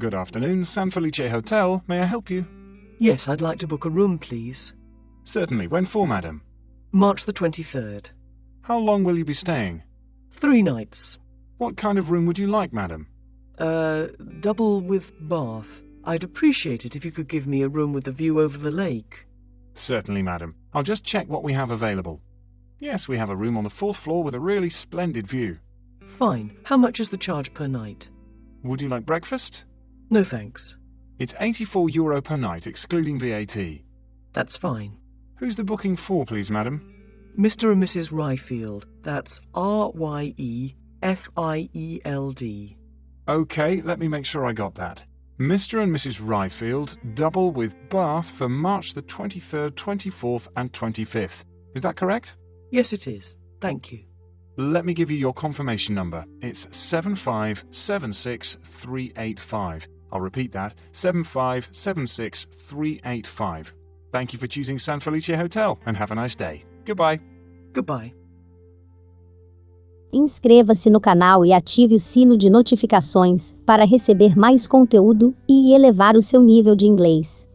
Good afternoon, San Felice Hotel. May I help you? Yes, I'd like to book a room, please. Certainly. When for, madam? March the 23rd. How long will you be staying? Three nights. What kind of room would you like, madam? Uh, double with bath. I'd appreciate it if you could give me a room with a view over the lake. Certainly, madam. I'll just check what we have available. Yes, we have a room on the fourth floor with a really splendid view. Fine. How much is the charge per night? Would you like breakfast? No thanks. It's 84 euro per night, excluding VAT. That's fine. Who's the booking for, please, madam? Mr. and Mrs. Ryefield. That's R Y E F I E L D. Okay, let me make sure I got that. Mr. and Mrs. Ryefield, double with bath for March the 23rd, 24th, and 25th. Is that correct? Yes, it is. Thank you. Let me give you your confirmation number. It's 7576385. I'll repeat that 7576385. Thank you for choosing San Felice Hotel and have a nice day. Goodbye. Goodbye. Inscreva-se no canal e ative o sino de notificações para receber mais conteúdo e elevar o seu nível de inglês.